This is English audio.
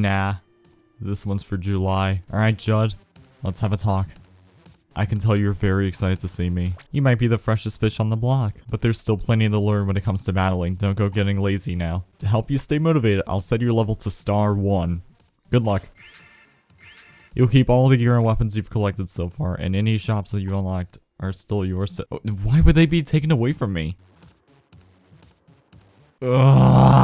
Nah. This one's for July. Alright, Judd. Let's have a talk. I can tell you're very excited to see me. You might be the freshest fish on the block, but there's still plenty to learn when it comes to battling. Don't go getting lazy now. To help you stay motivated, I'll set your level to star 1. Good luck. You'll keep all the gear and weapons you've collected so far, and any shops that you unlocked are still yours to- oh, Why would they be taken away from me? Ugh.